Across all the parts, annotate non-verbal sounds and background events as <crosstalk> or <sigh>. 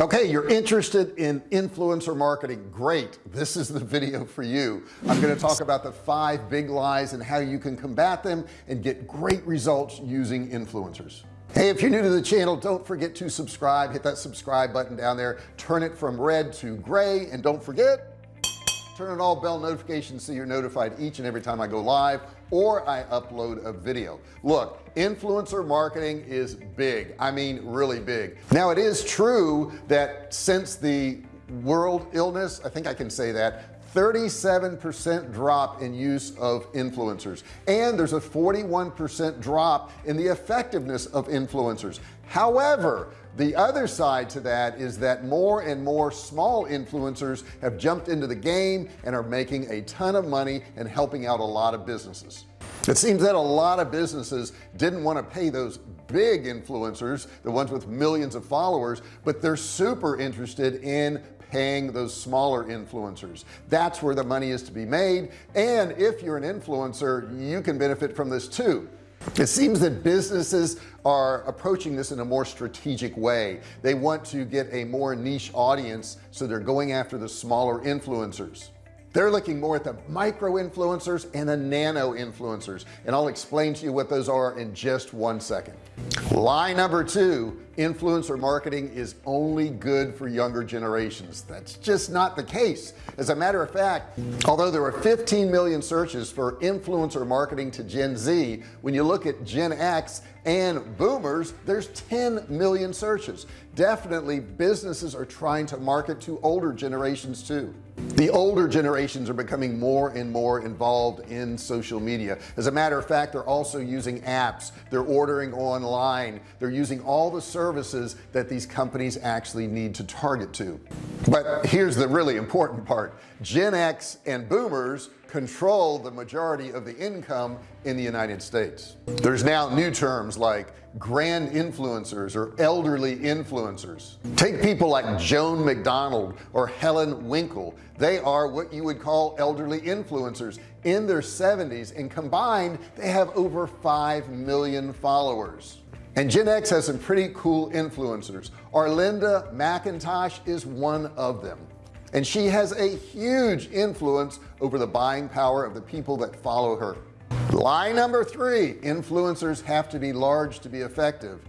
okay you're interested in influencer marketing. Great. This is the video for you. I'm going to talk about the five big lies and how you can combat them and get great results using influencers. Hey if you're new to the channel don't forget to subscribe. Hit that subscribe button down there. Turn it from red to gray and don't forget turn on all bell notifications so you're notified each and every time I go live or I upload a video. Look influencer marketing is big. I mean really big. Now it is true that since the world illness I think I can say that 37% drop in use of influencers. And there's a 41% drop in the effectiveness of influencers. However the other side to that is that more and more small influencers have jumped into the game and are making a ton of money and helping out a lot of businesses. It seems that a lot of businesses didn't want to pay those big influencers the ones with millions of followers but they're super interested in paying those smaller influencers. That's where the money is to be made. And if you're an influencer you can benefit from this too. It seems that businesses are approaching this in a more strategic way. They want to get a more niche audience so they're going after the smaller influencers. They're looking more at the micro influencers and the nano influencers. And I'll explain to you what those are in just one second. Lie number two influencer marketing is only good for younger generations. That's just not the case. As a matter of fact although there are 15 million searches for influencer marketing to Gen Z when you look at Gen X and boomers there's 10 million searches. Definitely businesses are trying to market to older generations too. The older generations are becoming more and more involved in social media. As a matter of fact they're also using apps. They're ordering online. They're using all the services that these companies actually need to target to. But here's the really important part. Gen X and boomers control the majority of the income in the United States. There's now new terms like grand influencers or elderly influencers. Take people like Joan McDonald or Helen Winkle. They are what you would call elderly influencers. In their 70s and combined they have over 5 million followers and Gen X has some pretty cool influencers. Arlinda McIntosh is one of them. And she has a huge influence over the buying power of the people that follow her. Lie number three influencers have to be large to be effective.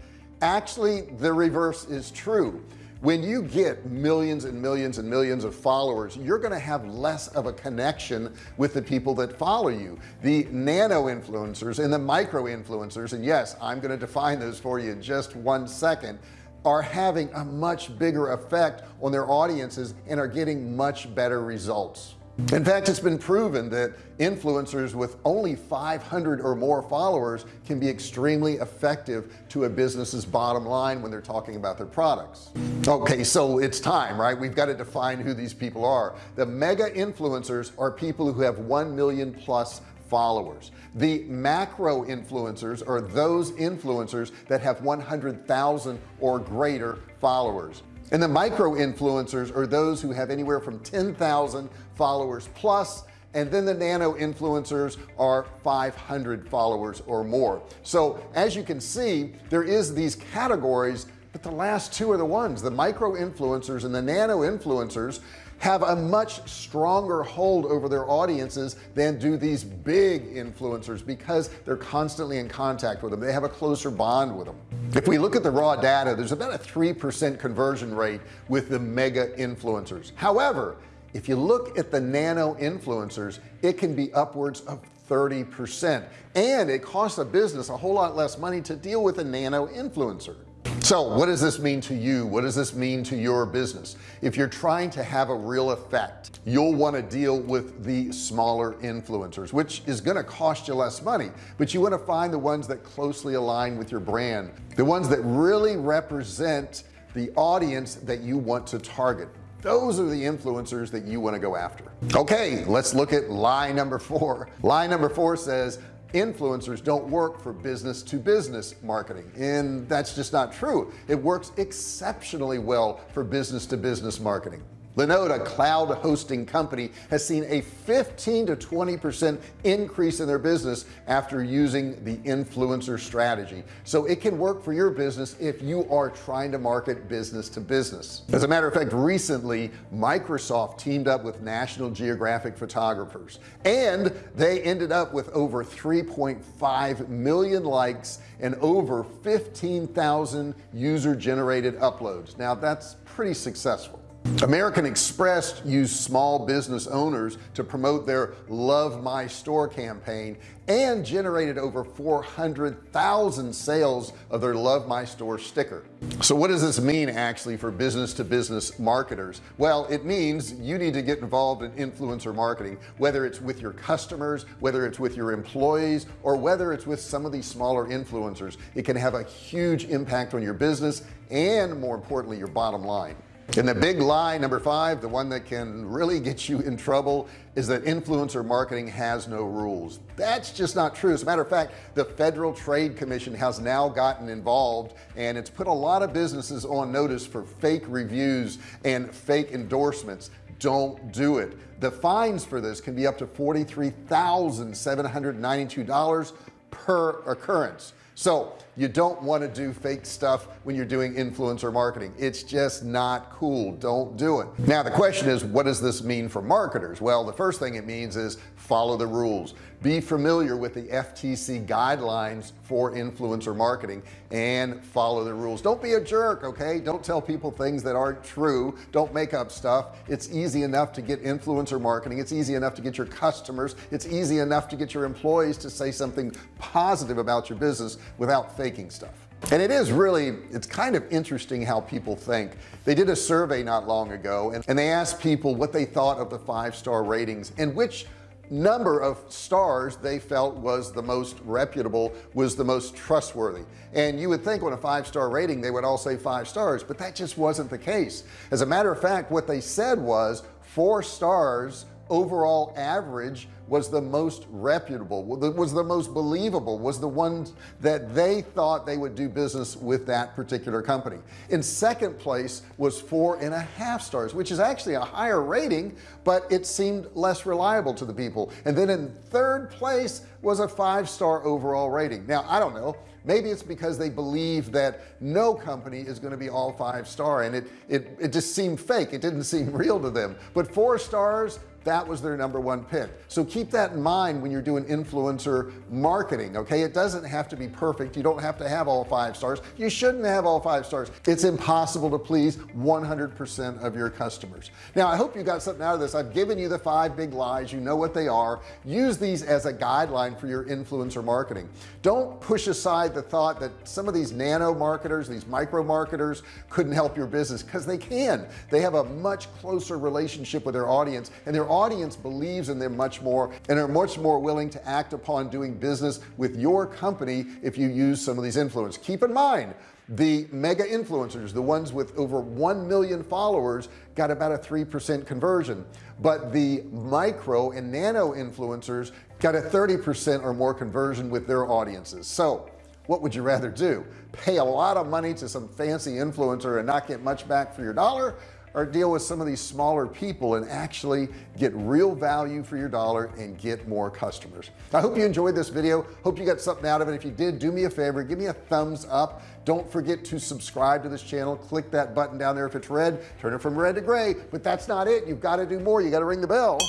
Actually the reverse is true when you get millions and millions and millions of followers you're going to have less of a connection with the people that follow you. The nano influencers and the micro influencers and yes I'm going to define those for you in just one second are having a much bigger effect on their audiences and are getting much better results in fact it's been proven that influencers with only 500 or more followers can be extremely effective to a business's bottom line when they're talking about their products. Okay so it's time right? We've got to define who these people are. The mega influencers are people who have 1 million plus followers. The macro influencers are those influencers that have 100,000 or greater followers and the micro influencers are those who have anywhere from 10,000 followers plus and then the nano influencers are 500 followers or more. So as you can see there is these categories but the last two are the ones. The micro influencers and the nano influencers have a much stronger hold over their audiences than do these big influencers because they're constantly in contact with them. They have a closer bond with them. If we look at the raw data there's about a 3% conversion rate with the mega influencers. However if you look at the nano influencers it can be upwards of 30% and it costs a business a whole lot less money to deal with a nano influencer so what does this mean to you? What does this mean to your business? If you're trying to have a real effect you'll want to deal with the smaller influencers which is going to cost you less money but you want to find the ones that closely align with your brand the ones that really represent the audience that you want to target. Those are the influencers that you want to go after. Okay let's look at lie number four. Lie number four says influencers don't work for business to business marketing. And that's just not true. It works exceptionally well for business to business marketing Linode a cloud hosting company has seen a 15 to 20 percent increase in their business after using the influencer strategy. So it can work for your business if you are trying to market business to business. As a matter of fact recently Microsoft teamed up with National Geographic photographers and they ended up with over 3.5 million likes and over 15,000 user generated uploads. Now that's pretty successful American Express used small business owners to promote their love my store campaign and generated over 400,000 sales of their love my store sticker. So what does this mean actually for business to business marketers? Well it means you need to get involved in influencer marketing whether it's with your customers whether it's with your employees or whether it's with some of these smaller influencers. It can have a huge impact on your business and more importantly your bottom line and the big lie number five the one that can really get you in trouble is that influencer marketing has no rules. That's just not true. As a matter of fact the Federal Trade Commission has now gotten involved and it's put a lot of businesses on notice for fake reviews and fake endorsements. Don't do it. The fines for this can be up to $43,792 per occurrence. So you don't want to do fake stuff when you're doing influencer marketing. It's just not cool. Don't do it. Now the question is what does this mean for marketers? Well the first thing it means is follow the rules. Be familiar with the FTC guidelines for influencer marketing and follow the rules. Don't be a jerk okay? Don't tell people things that aren't true. Don't make up stuff. It's easy enough to get influencer marketing. It's easy enough to get your customers. It's easy enough to get your employees to say something positive about your business without faking stuff. And it is really it's kind of interesting how people think. They did a survey not long ago and, and they asked people what they thought of the five-star ratings and which number of stars they felt was the most reputable was the most trustworthy. And you would think on a five-star rating they would all say five stars but that just wasn't the case. As a matter of fact what they said was four stars overall average was the most reputable was the most believable was the ones that they thought they would do business with that particular company. In second place was four and a half stars which is actually a higher rating but it seemed less reliable to the people. And then in third place was a five-star overall rating. Now I don't know. Maybe it's because they believe that no company is going to be all five star and it it it just seemed fake. It didn't seem <laughs> real to them. But four stars that was their number one pick. So keep that in mind when you're doing influencer marketing okay? It doesn't have to be perfect. You don't have to have all five stars. You shouldn't have all five stars. It's impossible to please 100% of your customers. Now I hope you got something out of this. I've given you the five big lies. You know what they are. Use these as a guideline for your influencer marketing. Don't push aside the thought that some of these nano marketers these micro marketers couldn't help your business because they can. They have a much closer relationship with their audience and their audience believes in them much more and are much more willing to act upon doing business with your company if you use some of these influence keep in mind the mega influencers the ones with over 1 million followers got about a 3% conversion. But the micro and nano influencers got a 30% or more conversion with their audiences. So what would you rather do? Pay a lot of money to some fancy influencer and not get much back for your dollar or deal with some of these smaller people and actually get real value for your dollar and get more customers. I hope you enjoyed this video. Hope you got something out of it. If you did do me a favor give me a thumbs up. Don't forget to subscribe to this channel. Click that button down there if it's red. Turn it from red to gray. But that's not it. You've got to do more. You got to ring the bell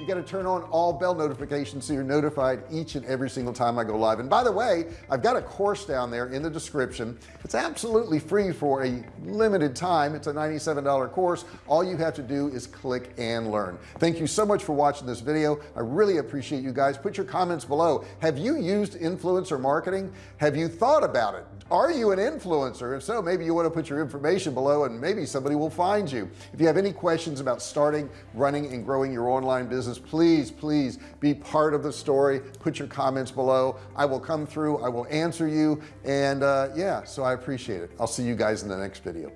you got to turn on all bell notifications so you're notified each and every single time I go live. And by the way I've got a course down there in the description. It's absolutely free for a limited time. It's a $97 course. All you have to do is click and learn. Thank you so much for watching this video. I really appreciate you guys. Put your comments below. Have you used influencer marketing? Have you thought about it? Are you an influencer? If so maybe you want to put your information below and maybe somebody will find you. If you have any questions about starting running and growing your online business please please be part of the story put your comments below I will come through I will answer you and uh, yeah so I appreciate it I'll see you guys in the next video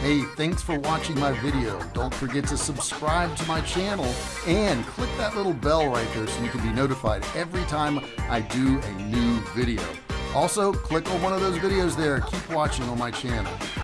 Hey, thanks for watching my video. Don't forget to subscribe to my channel and click that little bell right there so you can be notified every time I do a new video. Also, click on one of those videos there. Keep watching on my channel.